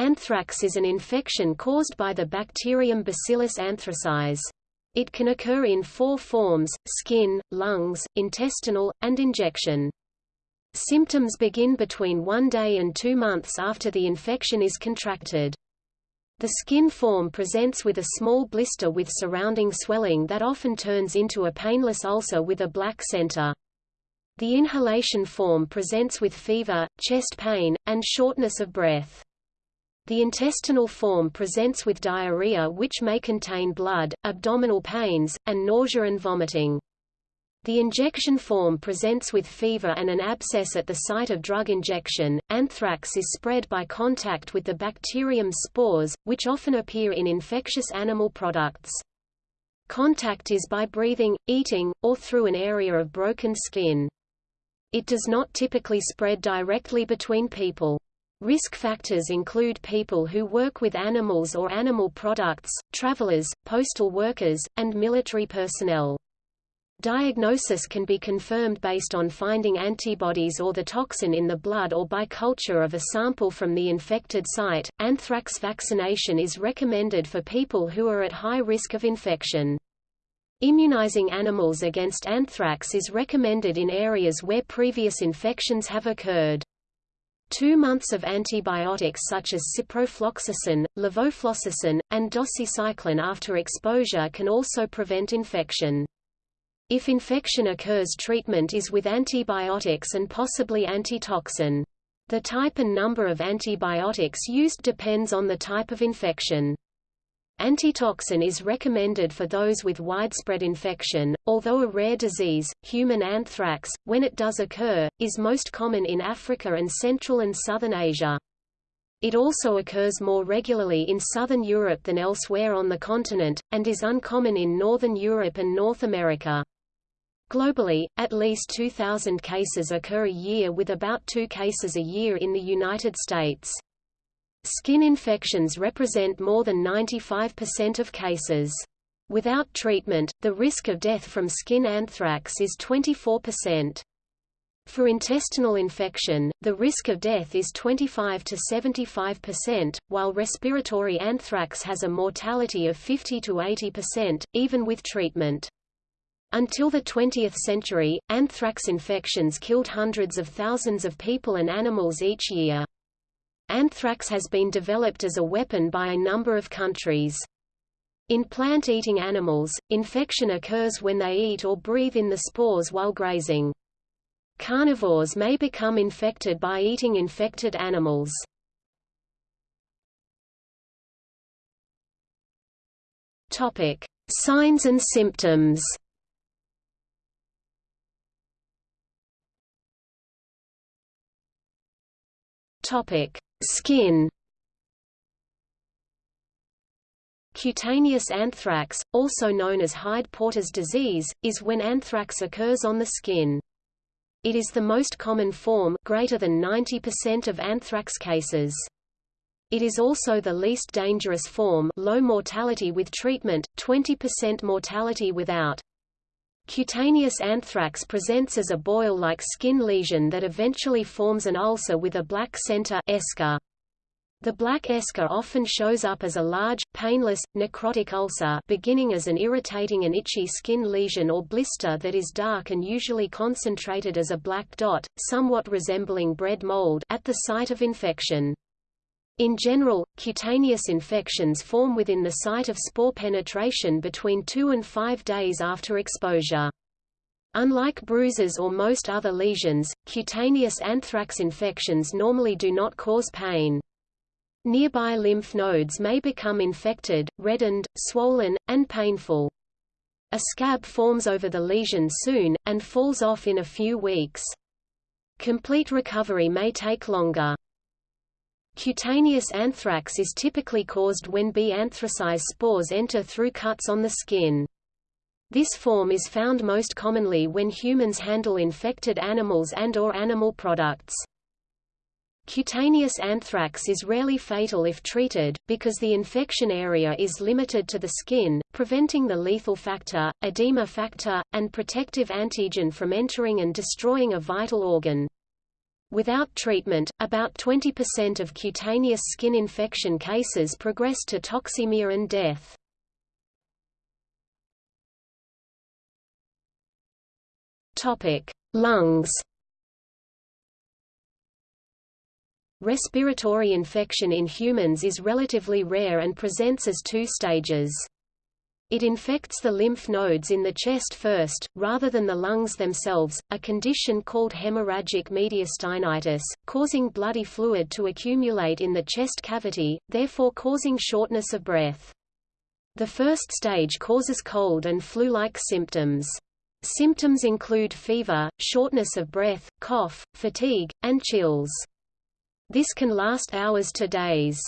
Anthrax is an infection caused by the bacterium Bacillus anthracis. It can occur in four forms, skin, lungs, intestinal, and injection. Symptoms begin between one day and two months after the infection is contracted. The skin form presents with a small blister with surrounding swelling that often turns into a painless ulcer with a black center. The inhalation form presents with fever, chest pain, and shortness of breath. The intestinal form presents with diarrhea which may contain blood, abdominal pains, and nausea and vomiting. The injection form presents with fever and an abscess at the site of drug injection. Anthrax is spread by contact with the bacterium spores, which often appear in infectious animal products. Contact is by breathing, eating, or through an area of broken skin. It does not typically spread directly between people. Risk factors include people who work with animals or animal products, travelers, postal workers, and military personnel. Diagnosis can be confirmed based on finding antibodies or the toxin in the blood or by culture of a sample from the infected site. Anthrax vaccination is recommended for people who are at high risk of infection. Immunizing animals against anthrax is recommended in areas where previous infections have occurred. Two months of antibiotics such as ciprofloxacin, levofloxacin, and doxycycline after exposure can also prevent infection. If infection occurs treatment is with antibiotics and possibly antitoxin. The type and number of antibiotics used depends on the type of infection. Antitoxin is recommended for those with widespread infection, although a rare disease, human anthrax, when it does occur, is most common in Africa and Central and Southern Asia. It also occurs more regularly in southern Europe than elsewhere on the continent, and is uncommon in northern Europe and North America. Globally, at least 2,000 cases occur a year with about two cases a year in the United States. Skin infections represent more than 95% of cases. Without treatment, the risk of death from skin anthrax is 24%. For intestinal infection, the risk of death is 25 to 75%, while respiratory anthrax has a mortality of 50 to 80%, even with treatment. Until the 20th century, anthrax infections killed hundreds of thousands of people and animals each year. Anthrax has been developed as a weapon by a number of countries. In plant-eating animals, infection occurs when they eat or breathe in the spores while grazing. Carnivores may become infected by eating infected animals. Topic: Signs and symptoms. Topic: Skin Cutaneous anthrax, also known as Hyde-Porter's disease, is when anthrax occurs on the skin. It is the most common form greater than 90% of anthrax cases. It is also the least dangerous form low mortality with treatment, 20% mortality without. Cutaneous anthrax presents as a boil-like skin lesion that eventually forms an ulcer with a black center eschar. The black eschar often shows up as a large, painless, necrotic ulcer beginning as an irritating and itchy skin lesion or blister that is dark and usually concentrated as a black dot, somewhat resembling bread mold at the site of infection. In general, cutaneous infections form within the site of spore penetration between 2 and 5 days after exposure. Unlike bruises or most other lesions, cutaneous anthrax infections normally do not cause pain. Nearby lymph nodes may become infected, reddened, swollen, and painful. A scab forms over the lesion soon, and falls off in a few weeks. Complete recovery may take longer. Cutaneous anthrax is typically caused when B. anthracis spores enter through cuts on the skin. This form is found most commonly when humans handle infected animals and or animal products. Cutaneous anthrax is rarely fatal if treated, because the infection area is limited to the skin, preventing the lethal factor, edema factor, and protective antigen from entering and destroying a vital organ. Without treatment, about 20% of cutaneous skin infection cases progress to toxemia and death. Topic: Lungs. Respiratory infection in humans is relatively rare and presents as two stages. It infects the lymph nodes in the chest first, rather than the lungs themselves, a condition called hemorrhagic mediastinitis, causing bloody fluid to accumulate in the chest cavity, therefore causing shortness of breath. The first stage causes cold and flu-like symptoms. Symptoms include fever, shortness of breath, cough, fatigue, and chills. This can last hours to days.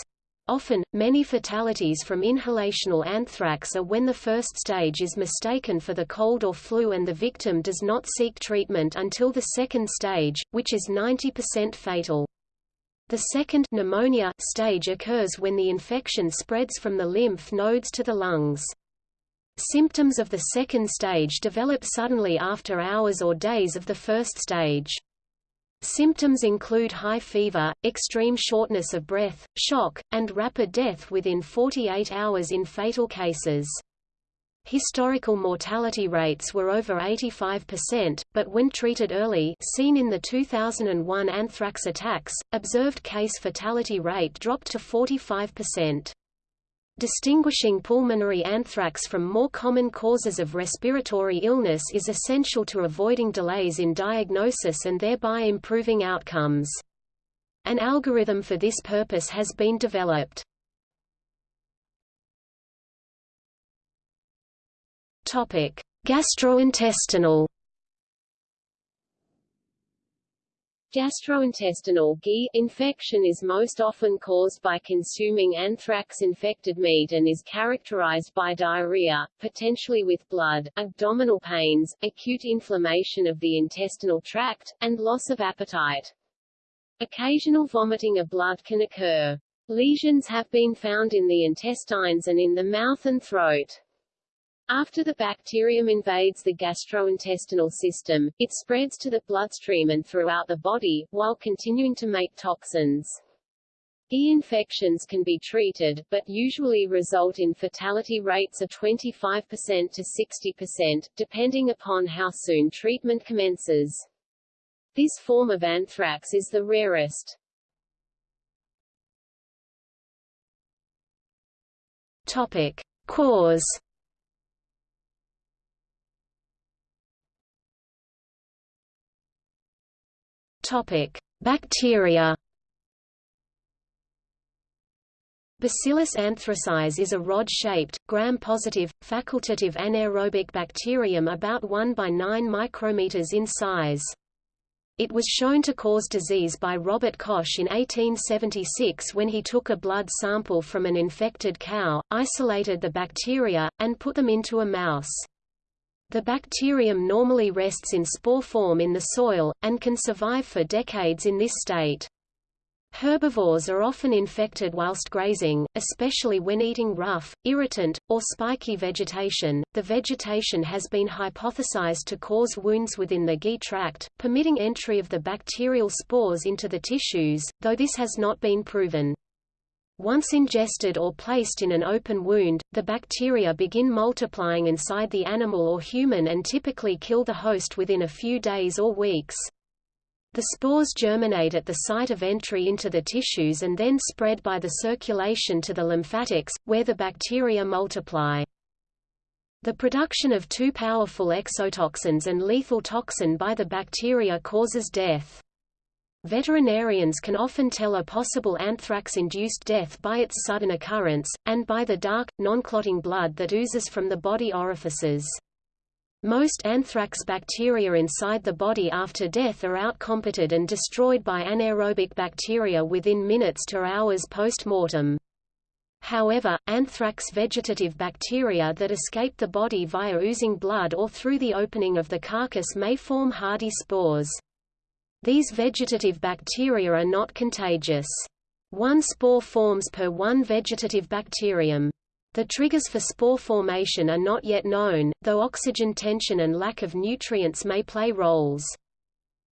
Often, many fatalities from inhalational anthrax are when the first stage is mistaken for the cold or flu and the victim does not seek treatment until the second stage, which is 90% fatal. The second pneumonia stage occurs when the infection spreads from the lymph nodes to the lungs. Symptoms of the second stage develop suddenly after hours or days of the first stage. Symptoms include high fever, extreme shortness of breath, shock, and rapid death within 48 hours in fatal cases. Historical mortality rates were over 85%, but when treated early seen in the 2001 anthrax attacks, observed case fatality rate dropped to 45%. Distinguishing pulmonary anthrax from more common causes of respiratory illness is essential to avoiding delays in diagnosis and thereby improving outcomes. An algorithm for this purpose has been developed. Topic: Gastrointestinal Gastrointestinal GI infection is most often caused by consuming anthrax-infected meat and is characterized by diarrhea, potentially with blood, abdominal pains, acute inflammation of the intestinal tract, and loss of appetite. Occasional vomiting of blood can occur. Lesions have been found in the intestines and in the mouth and throat. After the bacterium invades the gastrointestinal system, it spreads to the bloodstream and throughout the body, while continuing to make toxins. E-infections can be treated, but usually result in fatality rates of 25% to 60%, depending upon how soon treatment commences. This form of anthrax is the rarest. Topic. Cause Topic: Bacteria. Bacillus anthracis is a rod-shaped, gram-positive, facultative anaerobic bacterium about 1 by 9 micrometers in size. It was shown to cause disease by Robert Koch in 1876 when he took a blood sample from an infected cow, isolated the bacteria, and put them into a mouse. The bacterium normally rests in spore form in the soil, and can survive for decades in this state. Herbivores are often infected whilst grazing, especially when eating rough, irritant, or spiky vegetation. The vegetation has been hypothesized to cause wounds within the GI tract, permitting entry of the bacterial spores into the tissues, though this has not been proven. Once ingested or placed in an open wound, the bacteria begin multiplying inside the animal or human and typically kill the host within a few days or weeks. The spores germinate at the site of entry into the tissues and then spread by the circulation to the lymphatics, where the bacteria multiply. The production of two powerful exotoxins and lethal toxin by the bacteria causes death. Veterinarians can often tell a possible anthrax-induced death by its sudden occurrence, and by the dark, non-clotting blood that oozes from the body orifices. Most anthrax bacteria inside the body after death are outcompeted and destroyed by anaerobic bacteria within minutes to hours post-mortem. However, anthrax vegetative bacteria that escape the body via oozing blood or through the opening of the carcass may form hardy spores. These vegetative bacteria are not contagious. One spore forms per one vegetative bacterium. The triggers for spore formation are not yet known, though oxygen tension and lack of nutrients may play roles.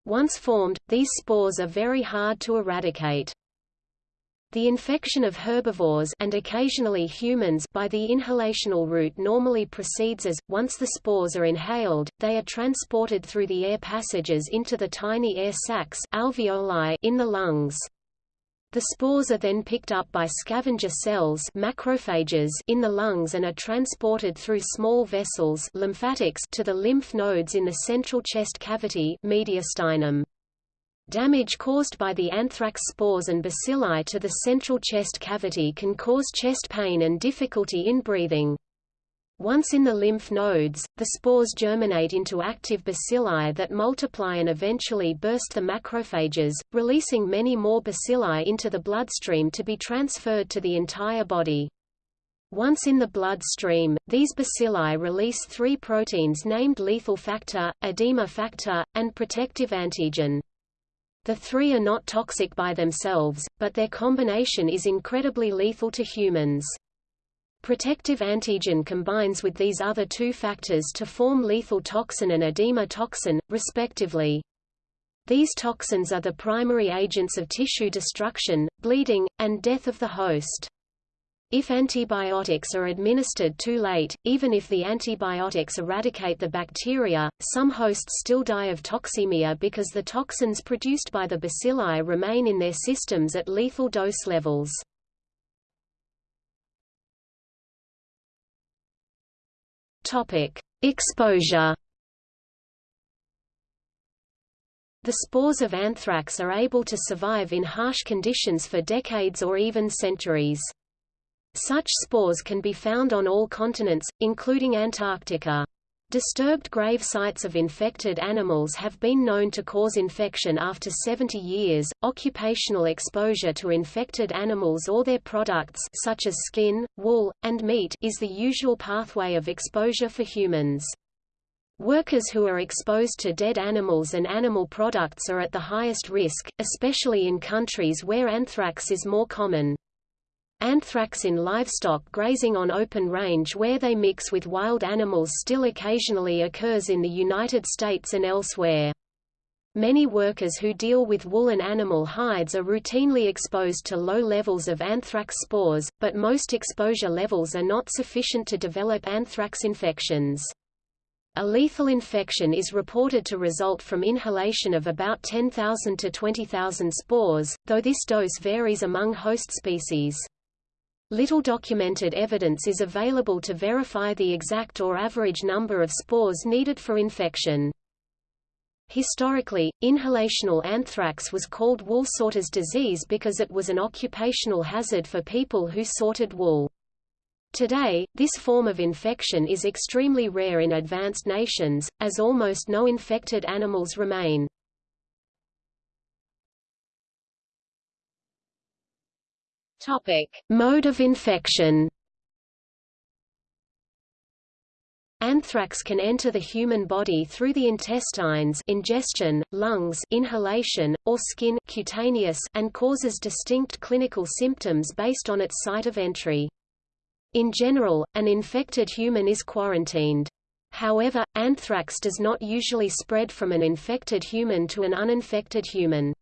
Once formed, these spores are very hard to eradicate. The infection of herbivores and occasionally humans by the inhalational route normally proceeds as, once the spores are inhaled, they are transported through the air passages into the tiny air sacs alveoli in the lungs. The spores are then picked up by scavenger cells macrophages in the lungs and are transported through small vessels lymphatics to the lymph nodes in the central chest cavity mediastinum. Damage caused by the anthrax spores and bacilli to the central chest cavity can cause chest pain and difficulty in breathing. Once in the lymph nodes, the spores germinate into active bacilli that multiply and eventually burst the macrophages, releasing many more bacilli into the bloodstream to be transferred to the entire body. Once in the bloodstream, these bacilli release three proteins named lethal factor, edema factor, and protective antigen. The three are not toxic by themselves, but their combination is incredibly lethal to humans. Protective antigen combines with these other two factors to form lethal toxin and edema toxin, respectively. These toxins are the primary agents of tissue destruction, bleeding, and death of the host. If antibiotics are administered too late, even if the antibiotics eradicate the bacteria, some hosts still die of toxemia because the toxins produced by the bacilli remain in their systems at lethal dose levels. Exposure. The spores of anthrax are able to survive in harsh conditions for decades or even centuries. Such spores can be found on all continents, including Antarctica. Disturbed grave sites of infected animals have been known to cause infection after 70 years. Occupational exposure to infected animals or their products such as skin, wool, and meat is the usual pathway of exposure for humans. Workers who are exposed to dead animals and animal products are at the highest risk, especially in countries where anthrax is more common. Anthrax in livestock grazing on open range where they mix with wild animals still occasionally occurs in the United States and elsewhere. Many workers who deal with wool and animal hides are routinely exposed to low levels of anthrax spores, but most exposure levels are not sufficient to develop anthrax infections. A lethal infection is reported to result from inhalation of about 10,000 to 20,000 spores, though this dose varies among host species. Little documented evidence is available to verify the exact or average number of spores needed for infection. Historically, inhalational anthrax was called wool sorter's disease because it was an occupational hazard for people who sorted wool. Today, this form of infection is extremely rare in advanced nations, as almost no infected animals remain. Topic: Mode of infection. Anthrax can enter the human body through the intestines ingestion, lungs inhalation, or skin cutaneous and causes distinct clinical symptoms based on its site of entry. In general, an infected human is quarantined. However, anthrax does not usually spread from an infected human to an uninfected human.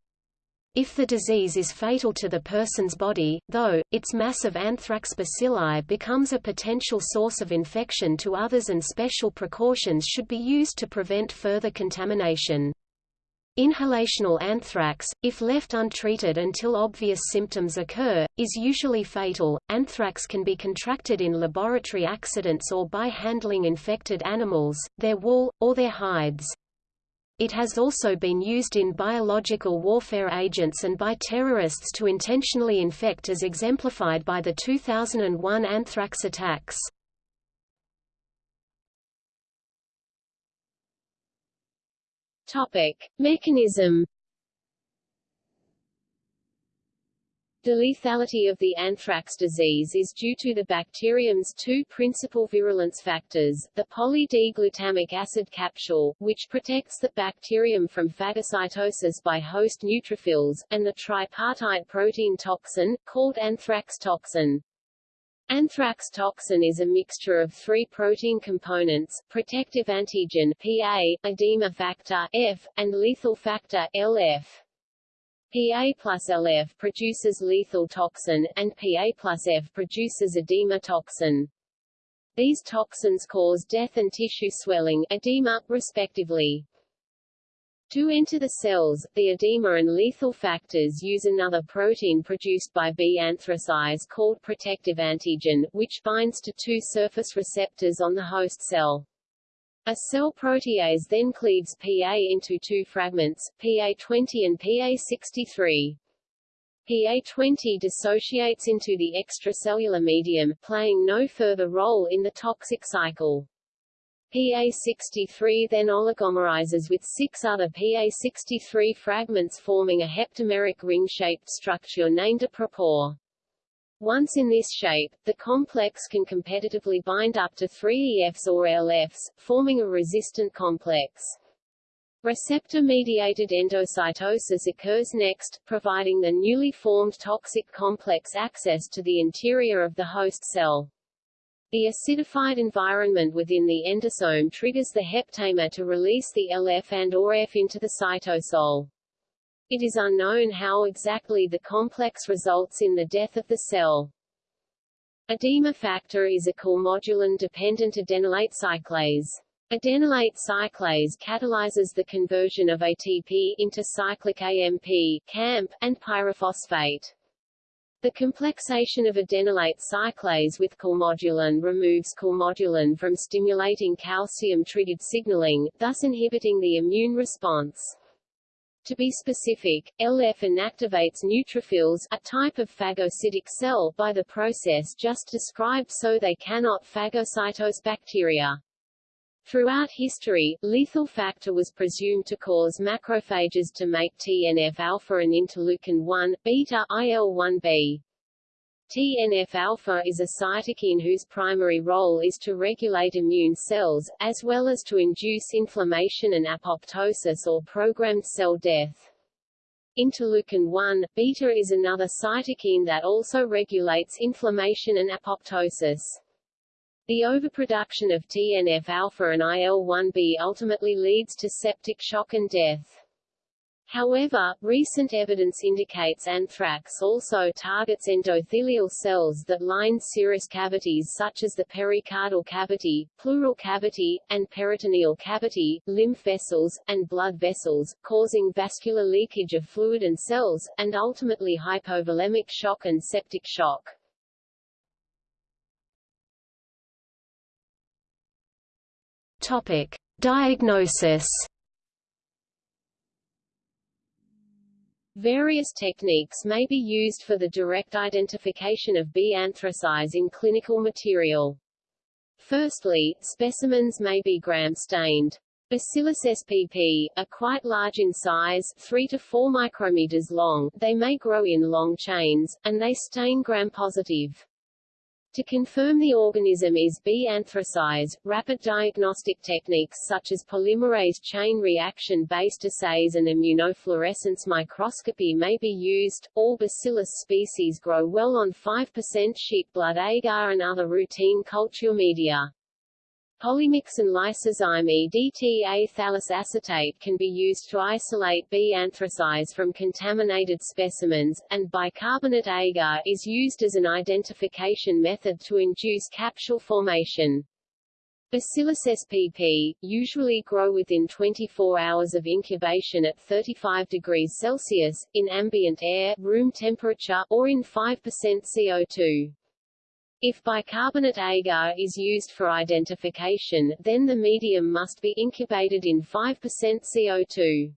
If the disease is fatal to the person's body, though, its mass of anthrax bacilli becomes a potential source of infection to others and special precautions should be used to prevent further contamination. Inhalational anthrax, if left untreated until obvious symptoms occur, is usually fatal. Anthrax can be contracted in laboratory accidents or by handling infected animals, their wool, or their hides. It has also been used in biological warfare agents and by terrorists to intentionally infect as exemplified by the 2001 anthrax attacks. Topic: Mechanism The lethality of the anthrax disease is due to the bacterium's two principal virulence factors, the poly-D-glutamic acid capsule, which protects the bacterium from phagocytosis by host neutrophils, and the tripartite protein toxin, called anthrax toxin. Anthrax toxin is a mixture of three protein components, protective antigen PA, edema factor F, and lethal factor LF. PA plus LF produces lethal toxin, and PA plus F produces edema toxin. These toxins cause death and tissue swelling edema, respectively. To enter the cells, the edema and lethal factors use another protein produced by B. anthracise called protective antigen, which binds to two surface receptors on the host cell. A cell protease then cleaves PA into two fragments, PA20 and PA63. PA20 dissociates into the extracellular medium, playing no further role in the toxic cycle. PA63 then oligomerizes with six other PA63 fragments forming a heptameric ring-shaped structure named a propore. Once in this shape, the complex can competitively bind up to three EFs or LFs, forming a resistant complex. Receptor-mediated endocytosis occurs next, providing the newly formed toxic complex access to the interior of the host cell. The acidified environment within the endosome triggers the heptamer to release the LF and or F into the cytosol. It is unknown how exactly the complex results in the death of the cell. Edema factor is a calmodulin-dependent adenylate cyclase. Adenylate cyclase catalyzes the conversion of ATP into cyclic AMP CAMP, and pyrophosphate. The complexation of adenylate cyclase with calmodulin removes calmodulin from stimulating calcium-triggered signaling, thus inhibiting the immune response. To be specific, LF inactivates neutrophils, a type of phagocytic cell, by the process just described so they cannot phagocytose bacteria. Throughout history, lethal factor was presumed to cause macrophages to make TNF-alpha and interleukin-1, beta, IL-1b. TNF-alpha is a cytokine whose primary role is to regulate immune cells, as well as to induce inflammation and apoptosis or programmed cell death. Interleukin-1, beta is another cytokine that also regulates inflammation and apoptosis. The overproduction of TNF-alpha and IL-1b ultimately leads to septic shock and death. However, recent evidence indicates anthrax also targets endothelial cells that line serous cavities such as the pericardial cavity, pleural cavity, and peritoneal cavity, lymph vessels, and blood vessels, causing vascular leakage of fluid and cells, and ultimately hypovolemic shock and septic shock. Topic: Diagnosis. Various techniques may be used for the direct identification of B. anthracise in clinical material. Firstly, specimens may be gram-stained. Bacillus spp. are quite large in size 3 to 4 micrometers long, they may grow in long chains, and they stain gram-positive. To confirm the organism is B. anthracise, rapid diagnostic techniques such as polymerase chain reaction-based assays and immunofluorescence microscopy may be used. All Bacillus species grow well on 5% sheep blood agar and other routine culture media. Polymyx and lysozyme EDTA thalassacetate can be used to isolate B. anthracise from contaminated specimens, and bicarbonate agar is used as an identification method to induce capsule formation. Bacillus spp. usually grow within 24 hours of incubation at 35 degrees Celsius, in ambient air room temperature, or in 5% CO2. If bicarbonate agar is used for identification, then the medium must be incubated in 5% CO2.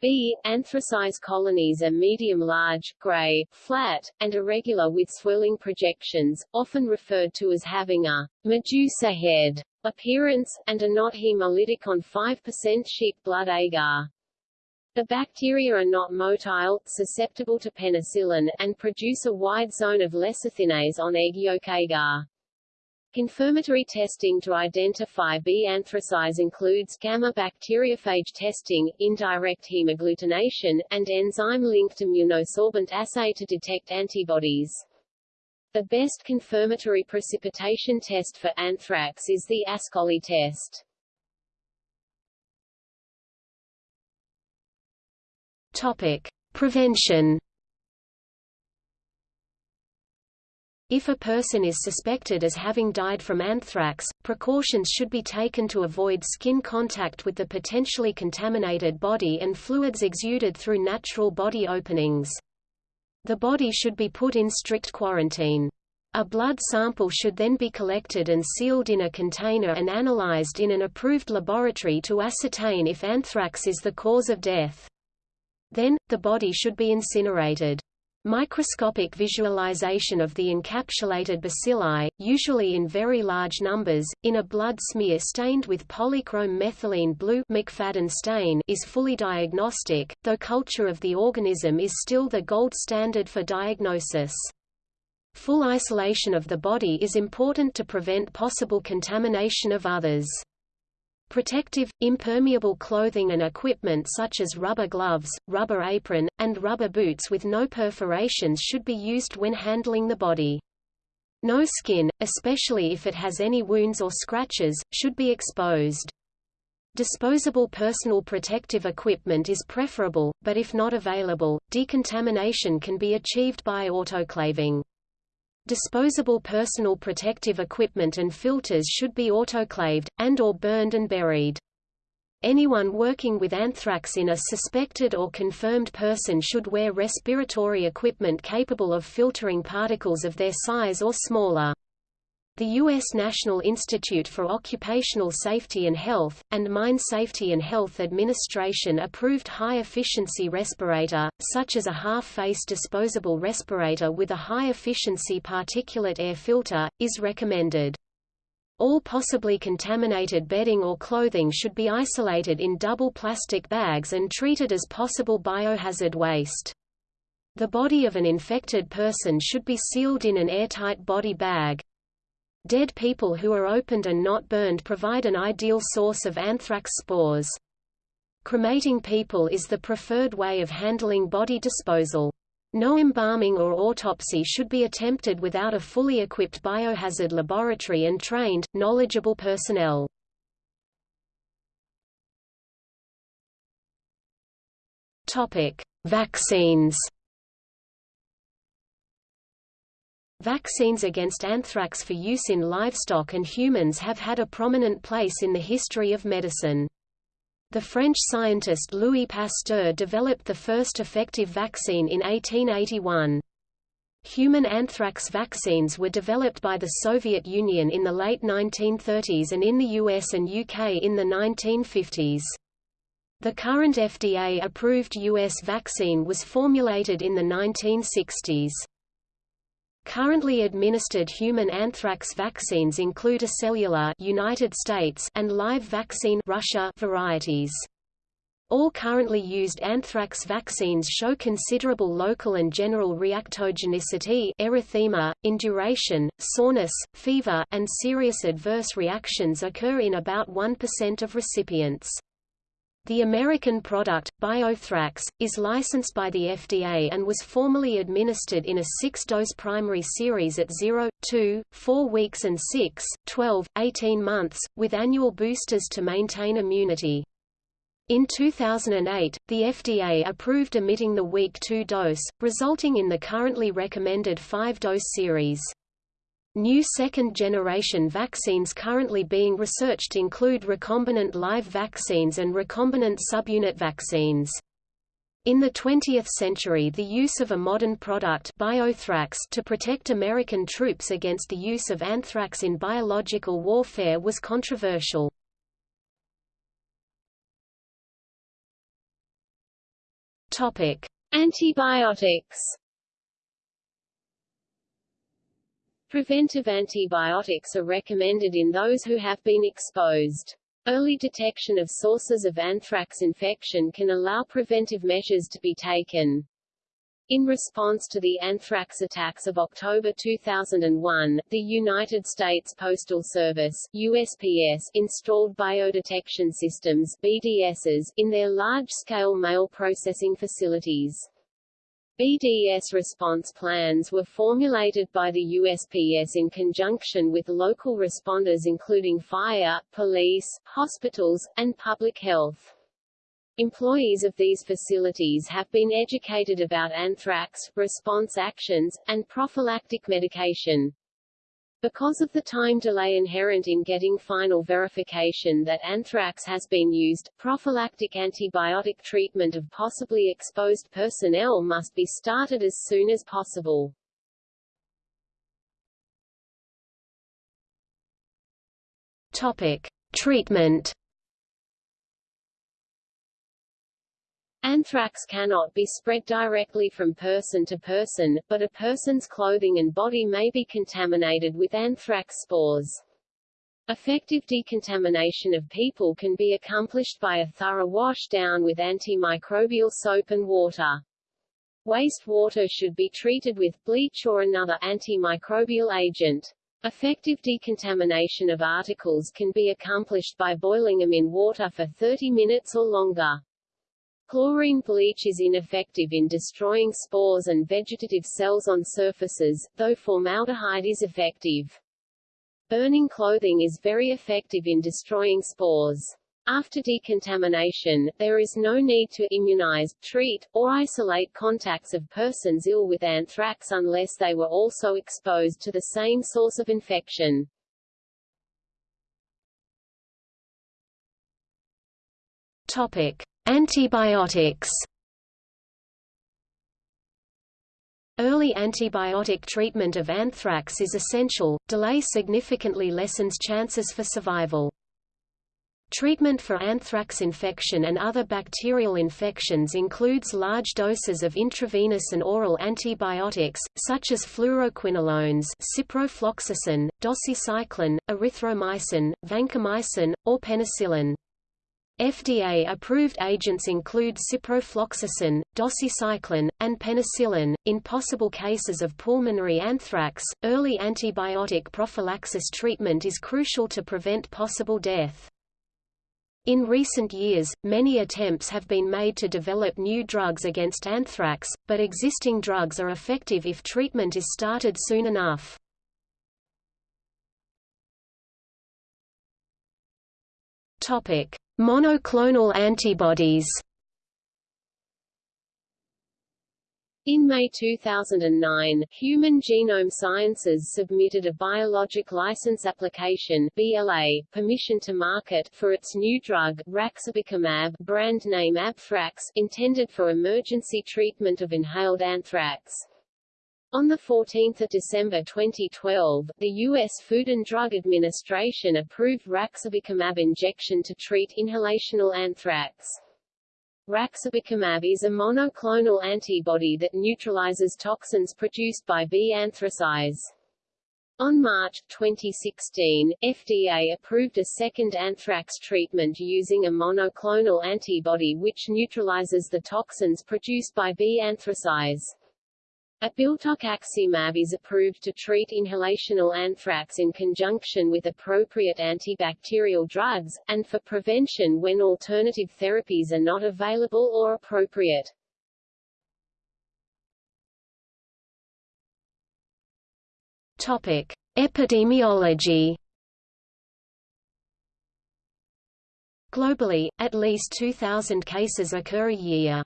B. Anthracise colonies are medium-large, gray, flat, and irregular with swirling projections, often referred to as having a Medusa head appearance, and are not hemolytic on 5% sheep blood agar. The bacteria are not motile, susceptible to penicillin, and produce a wide zone of lecithinase on egg yolk agar. Confirmatory testing to identify B. anthracise includes gamma bacteriophage testing, indirect hemagglutination, and enzyme-linked immunosorbent assay to detect antibodies. The best confirmatory precipitation test for anthrax is the Ascoli test. Topic: Prevention. If a person is suspected as having died from anthrax, precautions should be taken to avoid skin contact with the potentially contaminated body and fluids exuded through natural body openings. The body should be put in strict quarantine. A blood sample should then be collected and sealed in a container and analyzed in an approved laboratory to ascertain if anthrax is the cause of death. Then, the body should be incinerated. Microscopic visualization of the encapsulated bacilli, usually in very large numbers, in a blood smear stained with polychrome methylene blue McFadden stain is fully diagnostic, though culture of the organism is still the gold standard for diagnosis. Full isolation of the body is important to prevent possible contamination of others. Protective, impermeable clothing and equipment such as rubber gloves, rubber apron, and rubber boots with no perforations should be used when handling the body. No skin, especially if it has any wounds or scratches, should be exposed. Disposable personal protective equipment is preferable, but if not available, decontamination can be achieved by autoclaving. Disposable personal protective equipment and filters should be autoclaved, and or burned and buried. Anyone working with anthrax in a suspected or confirmed person should wear respiratory equipment capable of filtering particles of their size or smaller. The U.S. National Institute for Occupational Safety and Health, and Mine Safety and Health Administration approved high-efficiency respirator, such as a half-face disposable respirator with a high-efficiency particulate air filter, is recommended. All possibly contaminated bedding or clothing should be isolated in double plastic bags and treated as possible biohazard waste. The body of an infected person should be sealed in an airtight body bag, Dead people who are opened and not burned provide an ideal source of anthrax spores. Cremating people is the preferred way of handling body disposal. No embalming or autopsy should be attempted without a fully equipped biohazard laboratory and trained, knowledgeable personnel. Vaccines. Vaccines against anthrax for use in livestock and humans have had a prominent place in the history of medicine. The French scientist Louis Pasteur developed the first effective vaccine in 1881. Human anthrax vaccines were developed by the Soviet Union in the late 1930s and in the US and UK in the 1950s. The current FDA-approved U.S. vaccine was formulated in the 1960s. Currently administered human anthrax vaccines include a cellular United States and live vaccine Russia varieties. All currently used anthrax vaccines show considerable local and general reactogenicity erythema, induration, soreness, fever, and serious adverse reactions occur in about 1% of recipients. The American product, Biothrax, is licensed by the FDA and was formally administered in a six-dose primary series at 0, 2, 4 weeks and 6, 12, 18 months, with annual boosters to maintain immunity. In 2008, the FDA approved omitting the week 2 dose, resulting in the currently recommended 5-dose series. New second-generation vaccines currently being researched include recombinant live vaccines and recombinant subunit vaccines. In the 20th century the use of a modern product Biothrax to protect American troops against the use of anthrax in biological warfare was controversial. Antibiotics Preventive antibiotics are recommended in those who have been exposed. Early detection of sources of anthrax infection can allow preventive measures to be taken. In response to the anthrax attacks of October 2001, the United States Postal Service USPS installed biodetection systems BDSs in their large-scale mail processing facilities. BDS response plans were formulated by the USPS in conjunction with local responders including fire, police, hospitals, and public health. Employees of these facilities have been educated about anthrax, response actions, and prophylactic medication. Because of the time delay inherent in getting final verification that anthrax has been used, prophylactic antibiotic treatment of possibly exposed personnel must be started as soon as possible. Topic: Treatment Anthrax cannot be spread directly from person to person, but a person's clothing and body may be contaminated with anthrax spores. Effective decontamination of people can be accomplished by a thorough wash down with antimicrobial soap and water. Wastewater should be treated with bleach or another antimicrobial agent. Effective decontamination of articles can be accomplished by boiling them in water for 30 minutes or longer. Chlorine bleach is ineffective in destroying spores and vegetative cells on surfaces, though formaldehyde is effective. Burning clothing is very effective in destroying spores. After decontamination, there is no need to immunize, treat, or isolate contacts of persons ill with anthrax unless they were also exposed to the same source of infection. Topic: Antibiotics Early antibiotic treatment of anthrax is essential, delay significantly lessens chances for survival. Treatment for anthrax infection and other bacterial infections includes large doses of intravenous and oral antibiotics, such as fluoroquinolones ciprofloxacin, doxycycline, erythromycin, vancomycin, or penicillin. FDA-approved agents include ciprofloxacin, doxycycline, and penicillin. In possible cases of pulmonary anthrax, early antibiotic prophylaxis treatment is crucial to prevent possible death. In recent years, many attempts have been made to develop new drugs against anthrax, but existing drugs are effective if treatment is started soon enough. Topic: Monoclonal antibodies In May 2009, Human Genome Sciences submitted a Biologic License Application BLA, permission to market for its new drug, raxibacumab brand name Abthrax, intended for emergency treatment of inhaled anthrax. On 14 December 2012, the U.S. Food and Drug Administration approved raxibacumab injection to treat inhalational anthrax. Raxibacumab is a monoclonal antibody that neutralizes toxins produced by B. anthracise. On March 2016, FDA approved a second anthrax treatment using a monoclonal antibody which neutralizes the toxins produced by B. anthracise. Abiltoximab is approved to treat inhalational anthrax in conjunction with appropriate antibacterial drugs, and for prevention when alternative therapies are not available or appropriate. Topic. Epidemiology Globally, at least 2,000 cases occur a year.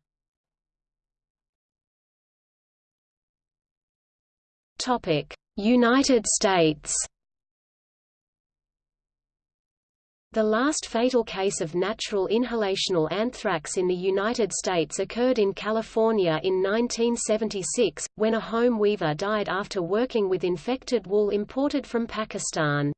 United States. The last fatal case of natural inhalational anthrax in the United States occurred in California in 1976, when a home weaver died after working with infected wool imported from Pakistan.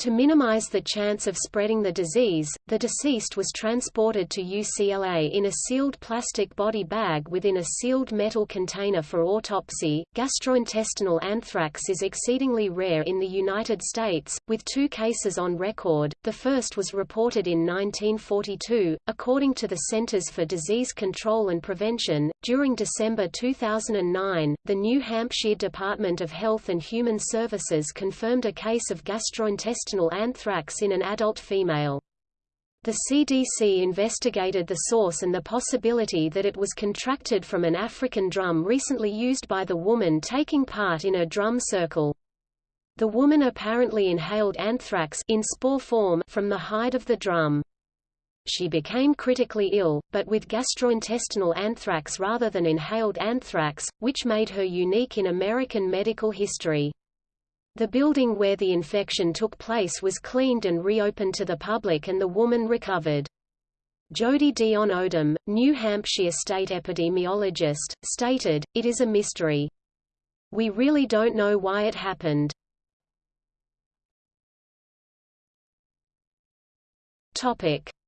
To minimize the chance of spreading the disease, the deceased was transported to UCLA in a sealed plastic body bag within a sealed metal container for autopsy. Gastrointestinal anthrax is exceedingly rare in the United States, with two cases on record. The first was reported in 1942, according to the Centers for Disease Control and Prevention. During December 2009, the New Hampshire Department of Health and Human Services confirmed a case of gastrointestinal anthrax in an adult female. The CDC investigated the source and the possibility that it was contracted from an African drum recently used by the woman taking part in a drum circle. The woman apparently inhaled anthrax in spore form from the hide of the drum. She became critically ill, but with gastrointestinal anthrax rather than inhaled anthrax, which made her unique in American medical history. The building where the infection took place was cleaned and reopened to the public and the woman recovered. Jody Dion Odom, New Hampshire state epidemiologist, stated, It is a mystery. We really don't know why it happened.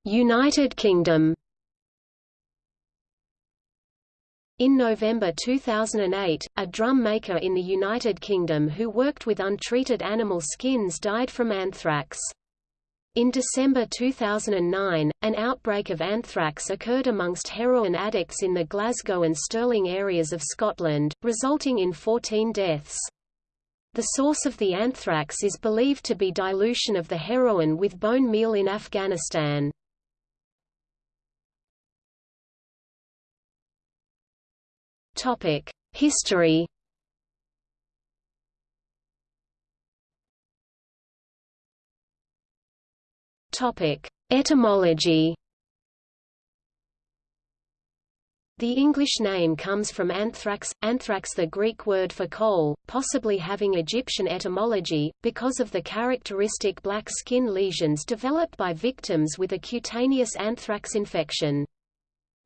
United Kingdom In November 2008, a drum maker in the United Kingdom who worked with untreated animal skins died from anthrax. In December 2009, an outbreak of anthrax occurred amongst heroin addicts in the Glasgow and Stirling areas of Scotland, resulting in 14 deaths. The source of the anthrax is believed to be dilution of the heroin with bone meal in Afghanistan. Topic: History. Topic: Etymology. The English name comes from anthrax, anthrax the Greek word for coal, possibly having Egyptian etymology, because of the characteristic black skin lesions developed by victims with a cutaneous anthrax infection.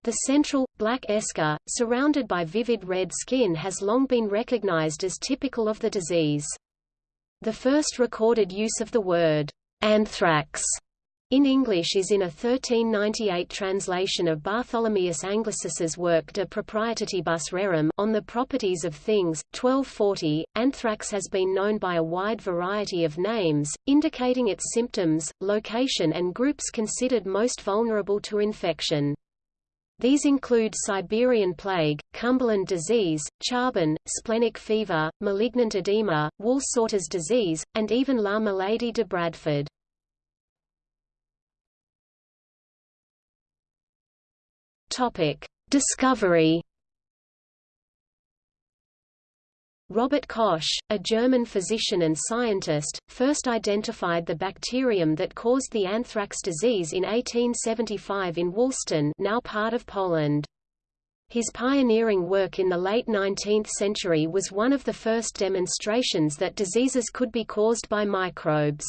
The central, black eschar, surrounded by vivid red skin has long been recognized as typical of the disease. The first recorded use of the word, anthrax, in English is in a 1398 translation of Bartholomeus Anglicis's work De Proprietatibus Rerum on the properties of things, 1240. Anthrax has been known by a wide variety of names, indicating its symptoms, location and groups considered most vulnerable to infection. These include Siberian plague, Cumberland disease, charbon, splenic fever, malignant edema, Wool-Sorter's disease, and even La Maladie de Bradford. Topic: Discovery Robert Koch, a German physician and scientist, first identified the bacterium that caused the anthrax disease in 1875 in Woolston now part of Poland. His pioneering work in the late 19th century was one of the first demonstrations that diseases could be caused by microbes.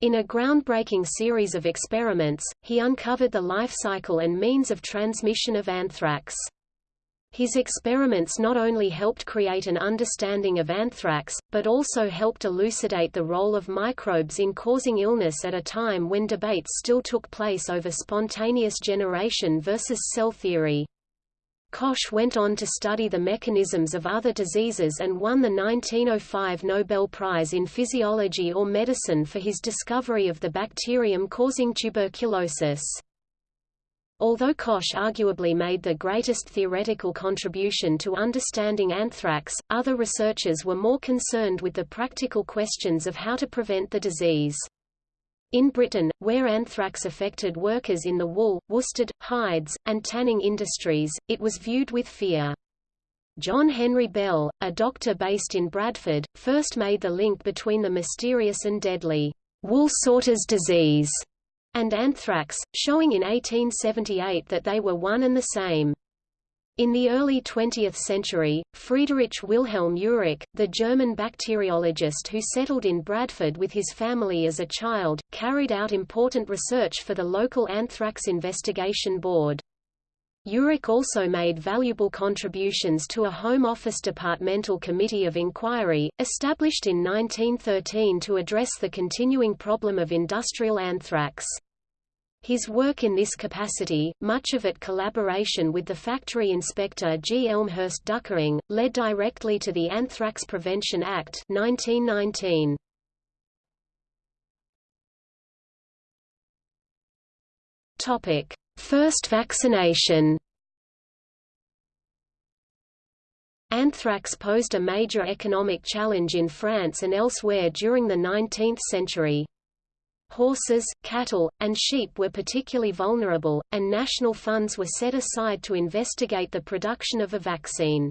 In a groundbreaking series of experiments, he uncovered the life cycle and means of transmission of anthrax. His experiments not only helped create an understanding of anthrax, but also helped elucidate the role of microbes in causing illness at a time when debates still took place over spontaneous generation versus cell theory. Koch went on to study the mechanisms of other diseases and won the 1905 Nobel Prize in Physiology or Medicine for his discovery of the bacterium causing tuberculosis. Although Koch arguably made the greatest theoretical contribution to understanding anthrax, other researchers were more concerned with the practical questions of how to prevent the disease. In Britain, where anthrax affected workers in the wool, worsted, hides, and tanning industries, it was viewed with fear. John Henry Bell, a doctor based in Bradford, first made the link between the mysterious and deadly wool sorter's disease and anthrax, showing in 1878 that they were one and the same. In the early 20th century, Friedrich Wilhelm Jurich, the German bacteriologist who settled in Bradford with his family as a child, carried out important research for the local anthrax investigation board. Jurich also made valuable contributions to a Home Office Departmental Committee of Inquiry, established in 1913 to address the continuing problem of industrial anthrax. His work in this capacity, much of it collaboration with the factory inspector G. Elmhurst Duckering, led directly to the Anthrax Prevention Act 1919. Topic: First vaccination. Anthrax posed a major economic challenge in France and elsewhere during the 19th century. Horses, cattle, and sheep were particularly vulnerable, and national funds were set aside to investigate the production of a vaccine.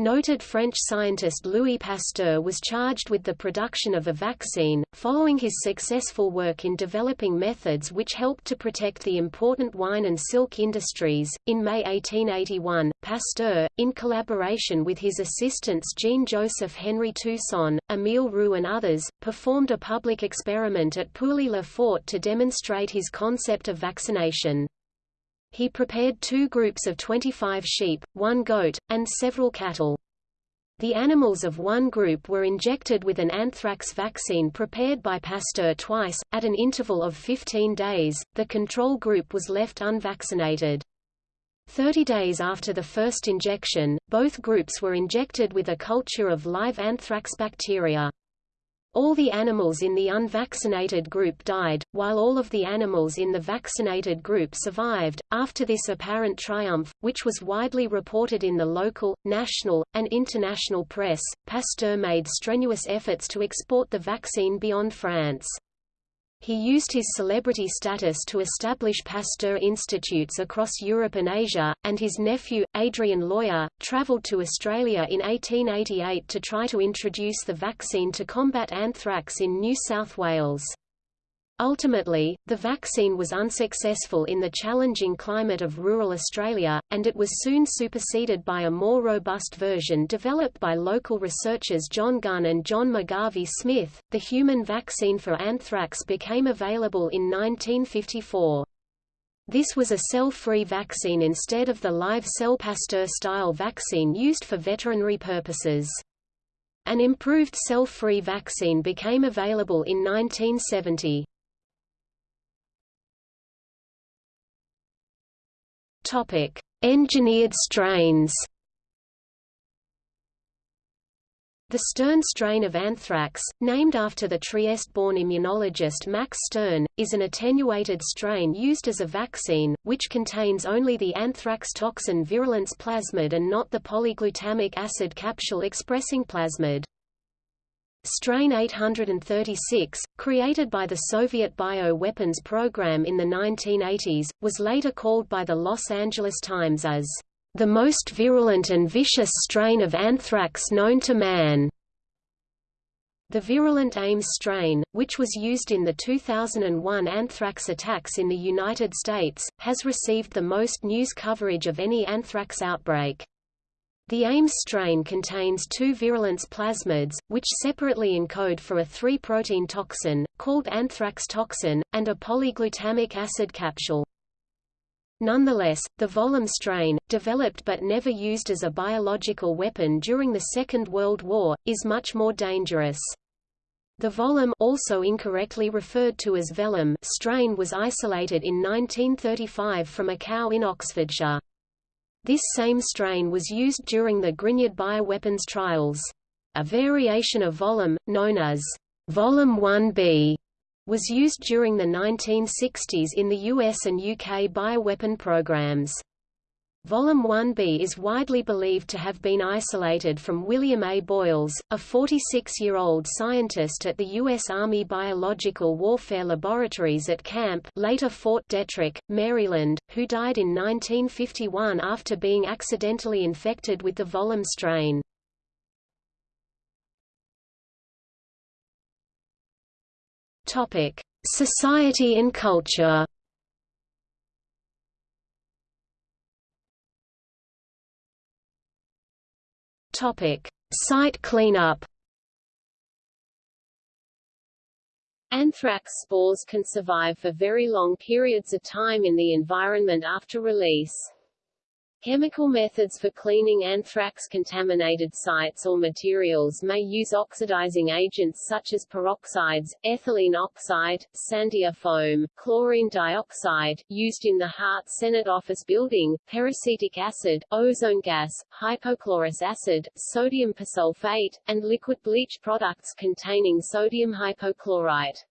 Noted French scientist Louis Pasteur was charged with the production of a vaccine, following his successful work in developing methods which helped to protect the important wine and silk industries. In May 1881, Pasteur, in collaboration with his assistants Jean-Joseph Henry Toussaint, Émile Roux and others, performed a public experiment at Pouilly-le-Fort to demonstrate his concept of vaccination. He prepared two groups of 25 sheep, one goat, and several cattle. The animals of one group were injected with an anthrax vaccine prepared by Pasteur twice, at an interval of 15 days, the control group was left unvaccinated. Thirty days after the first injection, both groups were injected with a culture of live anthrax bacteria. All the animals in the unvaccinated group died, while all of the animals in the vaccinated group survived. After this apparent triumph, which was widely reported in the local, national, and international press, Pasteur made strenuous efforts to export the vaccine beyond France. He used his celebrity status to establish Pasteur institutes across Europe and Asia, and his nephew, Adrian Loyer, travelled to Australia in 1888 to try to introduce the vaccine to combat anthrax in New South Wales. Ultimately, the vaccine was unsuccessful in the challenging climate of rural Australia, and it was soon superseded by a more robust version developed by local researchers John Gunn and John McGarvey Smith. The human vaccine for anthrax became available in 1954. This was a cell-free vaccine instead of the live cell Pasteur-style vaccine used for veterinary purposes. An improved cell-free vaccine became available in 1970. Topic: Engineered strains. The Stern strain of anthrax, named after the Trieste-born immunologist Max Stern, is an attenuated strain used as a vaccine, which contains only the anthrax toxin virulence plasmid and not the polyglutamic acid capsule-expressing plasmid. Strain 836, created by the Soviet bio-weapons program in the 1980s, was later called by the Los Angeles Times as the most virulent and vicious strain of anthrax known to man. The virulent Ames strain, which was used in the 2001 anthrax attacks in the United States, has received the most news coverage of any anthrax outbreak. The Ames strain contains two virulence plasmids, which separately encode for a 3-protein toxin, called anthrax toxin, and a polyglutamic acid capsule. Nonetheless, the Volum strain, developed but never used as a biological weapon during the Second World War, is much more dangerous. The Volum also incorrectly referred to as Velum strain was isolated in 1935 from a cow in Oxfordshire. This same strain was used during the Grignard bioweapons trials. A variation of Volum, known as Volum 1b, was used during the 1960s in the US and UK bioweapon programs. Volum 1b is widely believed to have been isolated from William A. Boyles, a 46-year-old scientist at the U.S. Army Biological Warfare Laboratories at Camp later Fort Detrick, Maryland, who died in 1951 after being accidentally infected with the Volum strain. Society and culture Topic: Site cleanup. Anthrax spores can survive for very long periods of time in the environment after release. Chemical methods for cleaning anthrax-contaminated sites or materials may use oxidizing agents such as peroxides, ethylene oxide, Sandia foam, chlorine dioxide, used in the Hart Senate office building, peracetic acid, ozone gas, hypochlorous acid, sodium persulfate, and liquid bleach products containing sodium hypochlorite.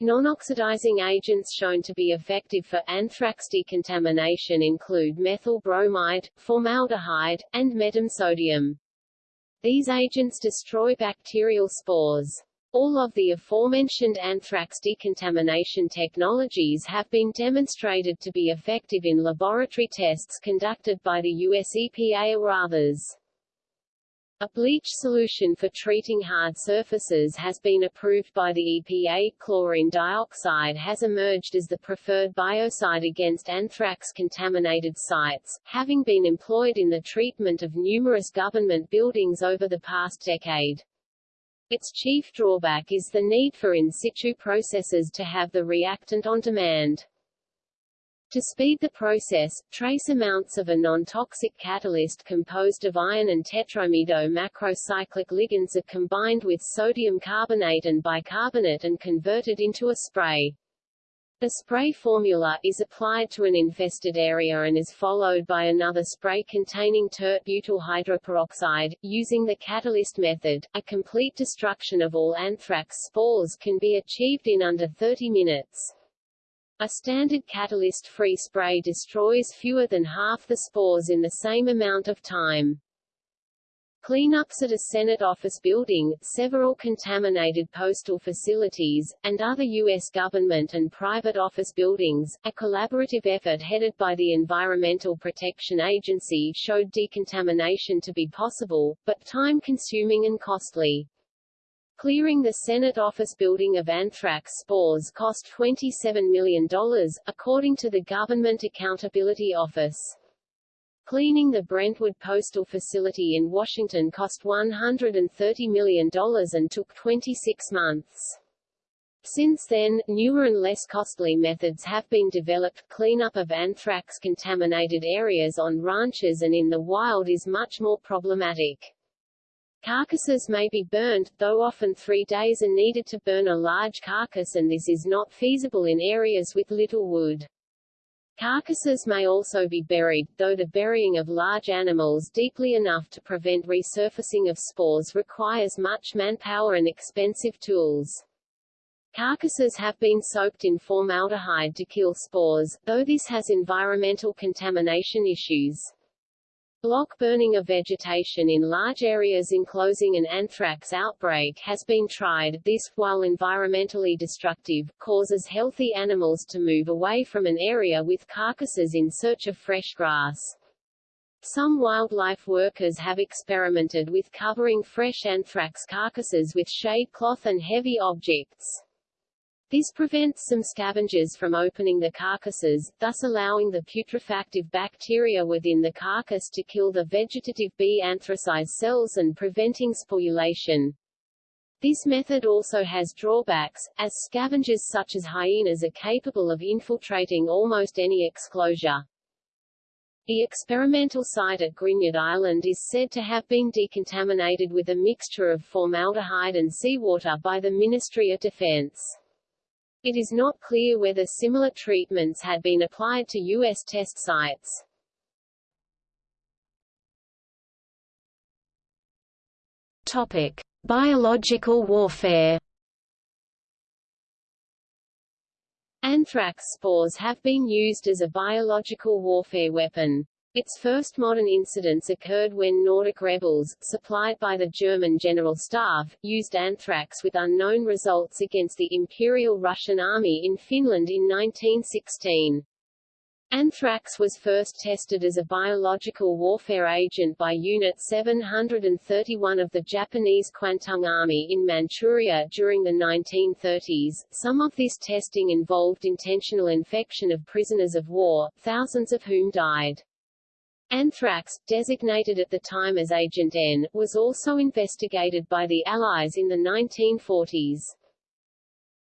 Non-oxidizing agents shown to be effective for anthrax decontamination include methyl bromide, formaldehyde, and metam sodium. These agents destroy bacterial spores. All of the aforementioned anthrax decontamination technologies have been demonstrated to be effective in laboratory tests conducted by the US EPA or others. A bleach solution for treating hard surfaces has been approved by the EPA. Chlorine dioxide has emerged as the preferred biocide against anthrax-contaminated sites, having been employed in the treatment of numerous government buildings over the past decade. Its chief drawback is the need for in situ processes to have the reactant on demand. To speed the process, trace amounts of a non-toxic catalyst composed of iron and tetramido macrocyclic ligands are combined with sodium carbonate and bicarbonate and converted into a spray. The spray formula is applied to an infested area and is followed by another spray containing tert-butyl hydroperoxide. Using the catalyst method, a complete destruction of all anthrax spores can be achieved in under 30 minutes. A standard catalyst-free spray destroys fewer than half the spores in the same amount of time. Cleanups at a Senate office building, several contaminated postal facilities, and other U.S. government and private office buildings, a collaborative effort headed by the Environmental Protection Agency showed decontamination to be possible, but time-consuming and costly. Clearing the Senate office building of anthrax spores cost $27 million, according to the Government Accountability Office. Cleaning the Brentwood Postal Facility in Washington cost $130 million and took 26 months. Since then, newer and less costly methods have been developed. Cleanup of anthrax-contaminated areas on ranches and in the wild is much more problematic. Carcasses may be burned, though often three days are needed to burn a large carcass and this is not feasible in areas with little wood. Carcasses may also be buried, though the burying of large animals deeply enough to prevent resurfacing of spores requires much manpower and expensive tools. Carcasses have been soaked in formaldehyde to kill spores, though this has environmental contamination issues. Block burning of vegetation in large areas enclosing an anthrax outbreak has been tried. This, while environmentally destructive, causes healthy animals to move away from an area with carcasses in search of fresh grass. Some wildlife workers have experimented with covering fresh anthrax carcasses with shade cloth and heavy objects. This prevents some scavengers from opening the carcasses, thus allowing the putrefactive bacteria within the carcass to kill the vegetative B anthracite cells and preventing sporulation. This method also has drawbacks, as scavengers such as hyenas are capable of infiltrating almost any exclosure. The experimental site at Grignard Island is said to have been decontaminated with a mixture of formaldehyde and seawater by the Ministry of Defense. It is not clear whether similar treatments had been applied to U.S. test sites. Topic: Biological warfare. Anthrax spores have been used as a biological warfare weapon. Its first modern incidents occurred when Nordic rebels, supplied by the German General Staff, used anthrax with unknown results against the Imperial Russian Army in Finland in 1916. Anthrax was first tested as a biological warfare agent by Unit 731 of the Japanese Kwantung Army in Manchuria during the 1930s. Some of this testing involved intentional infection of prisoners of war, thousands of whom died. Anthrax, designated at the time as Agent N, was also investigated by the Allies in the 1940s.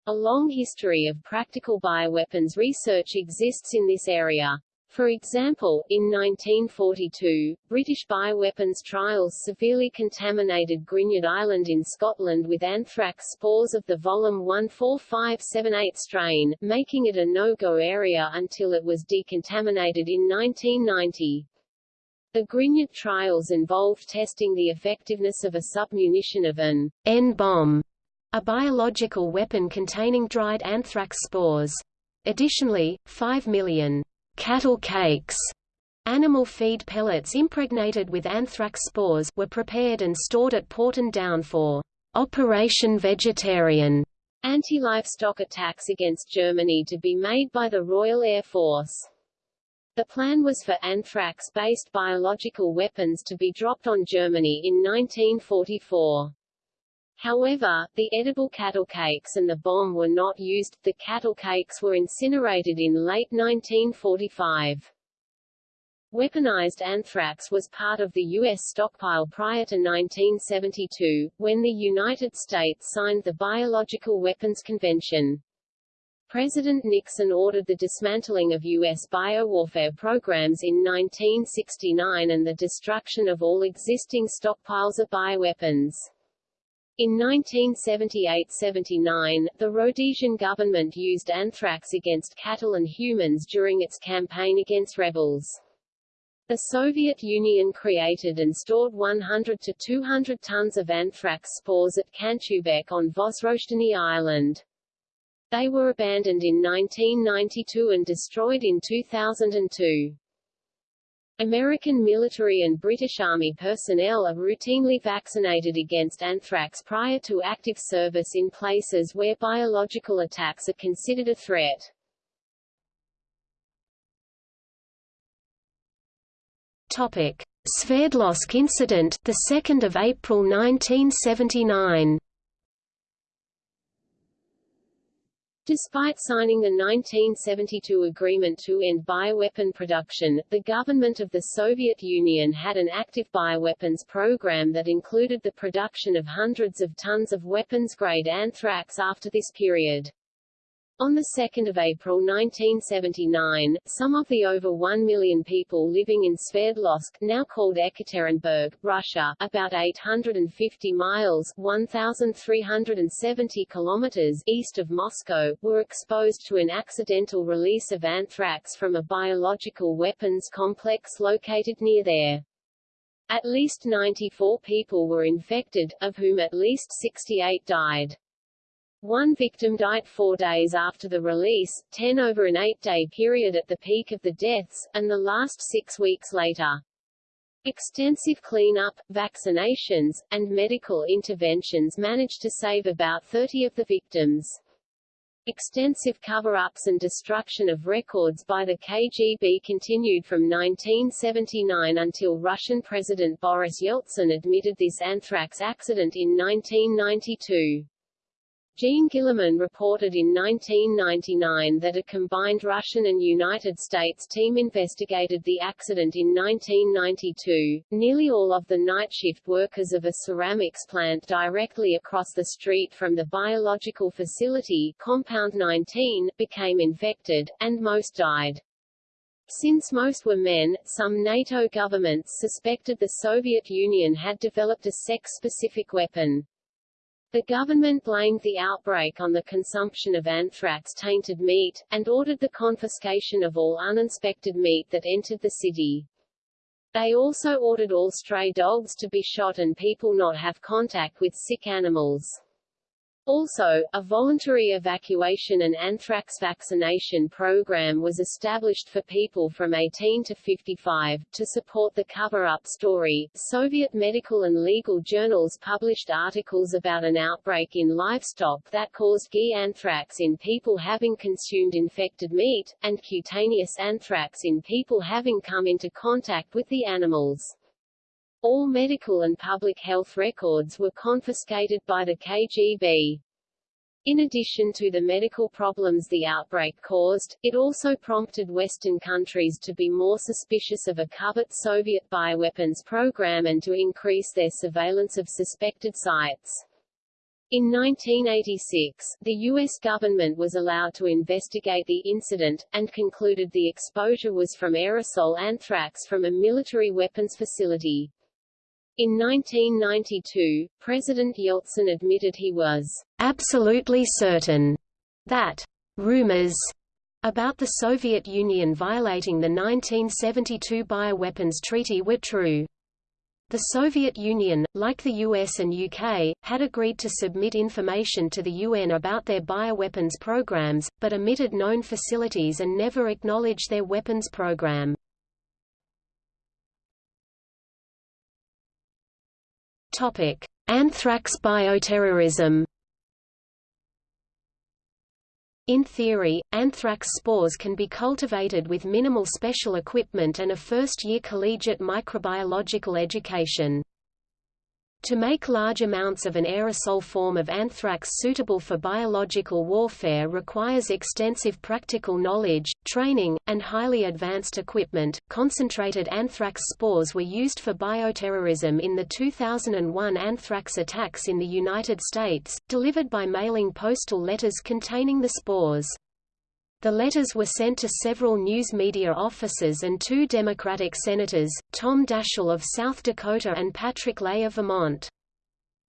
A long history of practical bioweapons research exists in this area. For example, in 1942, British bioweapons trials severely contaminated Grignard Island in Scotland with anthrax spores of the Volume 14578 strain, making it a no-go area until it was decontaminated in 1990. The Grignard trials involved testing the effectiveness of a submunition of an N-bomb, a biological weapon containing dried anthrax spores. Additionally, 5 million cattle cakes Animal feed pellets impregnated with anthrax spores were prepared and stored at Porton Down for Operation Vegetarian anti-livestock attacks against Germany to be made by the Royal Air Force. The plan was for anthrax-based biological weapons to be dropped on Germany in 1944. However, the edible cattle cakes and the bomb were not used, the cattle cakes were incinerated in late 1945. Weaponized anthrax was part of the U.S. stockpile prior to 1972, when the United States signed the Biological Weapons Convention. President Nixon ordered the dismantling of U.S. biowarfare programs in 1969 and the destruction of all existing stockpiles of bioweapons. In 1978–79, the Rhodesian government used anthrax against cattle and humans during its campaign against rebels. The Soviet Union created and stored 100 to 200 tons of anthrax spores at Khanchubek on Vozrozhdeny Island. They were abandoned in 1992 and destroyed in 2002. American military and British Army personnel are routinely vaccinated against anthrax prior to active service in places where biological attacks are considered a threat. Topic: Sverdlovsk incident, the 2nd of April 1979. Despite signing the 1972 agreement to end bioweapon production, the government of the Soviet Union had an active bioweapons program that included the production of hundreds of tons of weapons-grade anthrax after this period. On 2 April 1979, some of the over 1 million people living in Sverdlovsk now called Ekaterinburg, Russia, about 850 miles 1,370 kilometers east of Moscow, were exposed to an accidental release of anthrax from a biological weapons complex located near there. At least 94 people were infected, of whom at least 68 died. One victim died four days after the release, ten over an eight-day period at the peak of the deaths, and the last six weeks later. Extensive cleanup, vaccinations, and medical interventions managed to save about 30 of the victims. Extensive cover-ups and destruction of records by the KGB continued from 1979 until Russian President Boris Yeltsin admitted this anthrax accident in 1992. Gene Gilliman reported in 1999 that a combined Russian and United States team investigated the accident in 1992. Nearly all of the night shift workers of a ceramics plant directly across the street from the biological facility, Compound 19, became infected, and most died. Since most were men, some NATO governments suspected the Soviet Union had developed a sex-specific weapon. The government blamed the outbreak on the consumption of anthrax-tainted meat, and ordered the confiscation of all uninspected meat that entered the city. They also ordered all stray dogs to be shot and people not have contact with sick animals. Also, a voluntary evacuation and anthrax vaccination program was established for people from 18 to 55. To support the cover-up story, Soviet medical and legal journals published articles about an outbreak in livestock that caused GI anthrax in people having consumed infected meat, and cutaneous anthrax in people having come into contact with the animals. All medical and public health records were confiscated by the KGB. In addition to the medical problems the outbreak caused, it also prompted Western countries to be more suspicious of a covert Soviet bioweapons program and to increase their surveillance of suspected sites. In 1986, the U.S. government was allowed to investigate the incident, and concluded the exposure was from aerosol anthrax from a military weapons facility. In 1992, President Yeltsin admitted he was absolutely certain that rumors about the Soviet Union violating the 1972 Bioweapons Treaty were true. The Soviet Union, like the US and UK, had agreed to submit information to the UN about their bioweapons programs, but omitted known facilities and never acknowledged their weapons program. Topic: Anthrax bioterrorism in theory, anthrax spores can be cultivated with minimal special equipment and a first-year collegiate microbiological education. To make large amounts of an aerosol form of anthrax suitable for biological warfare requires extensive practical knowledge, training, and highly advanced equipment. Concentrated anthrax spores were used for bioterrorism in the 2001 anthrax attacks in the United States, delivered by mailing postal letters containing the spores. The letters were sent to several news media offices and two Democratic senators, Tom Daschle of South Dakota and Patrick Leahy of Vermont.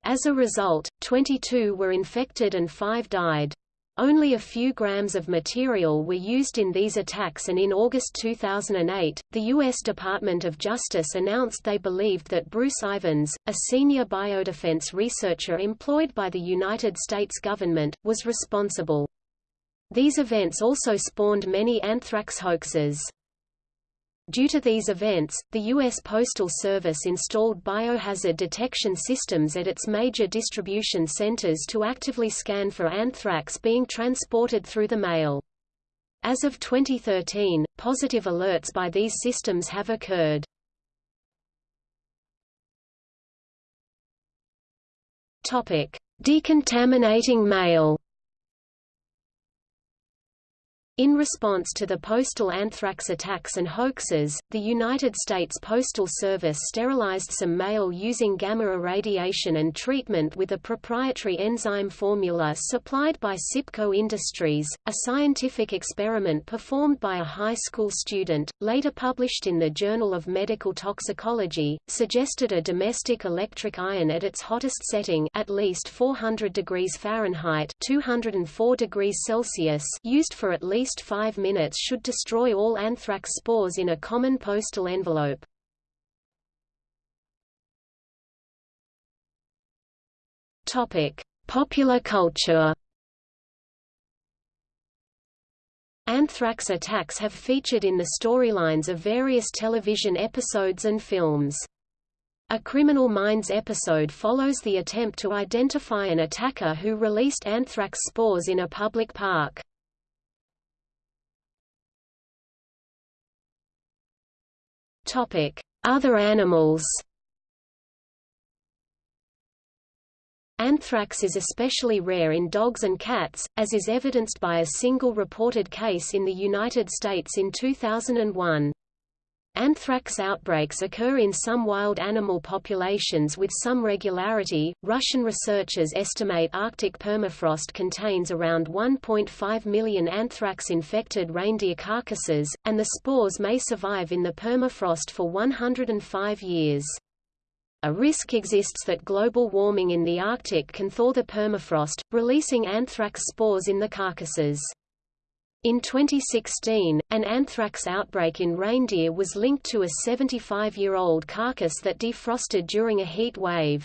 As a result, 22 were infected and five died. Only a few grams of material were used in these attacks and in August 2008, the U.S. Department of Justice announced they believed that Bruce Ivins, a senior biodefense researcher employed by the United States government, was responsible. These events also spawned many anthrax hoaxes. Due to these events, the U.S. Postal Service installed biohazard detection systems at its major distribution centers to actively scan for anthrax being transported through the mail. As of 2013, positive alerts by these systems have occurred. Decontaminating mail. In response to the postal anthrax attacks and hoaxes, the United States Postal Service sterilized some mail using gamma irradiation and treatment with a proprietary enzyme formula supplied by Sipco Industries. A scientific experiment performed by a high school student, later published in the Journal of Medical Toxicology, suggested a domestic electric iron at its hottest setting at least 400 degrees Fahrenheit 204 degrees Celsius used for at least least 5 minutes should destroy all anthrax spores in a common postal envelope. Topic: Popular culture. Anthrax attacks have featured in the storylines of various television episodes and films. A Criminal Minds episode follows the attempt to identify an attacker who released anthrax spores in a public park. Other animals Anthrax is especially rare in dogs and cats, as is evidenced by a single reported case in the United States in 2001. Anthrax outbreaks occur in some wild animal populations with some regularity. Russian researchers estimate Arctic permafrost contains around 1.5 million anthrax infected reindeer carcasses, and the spores may survive in the permafrost for 105 years. A risk exists that global warming in the Arctic can thaw the permafrost, releasing anthrax spores in the carcasses. In 2016, an anthrax outbreak in reindeer was linked to a 75-year-old carcass that defrosted during a heat wave.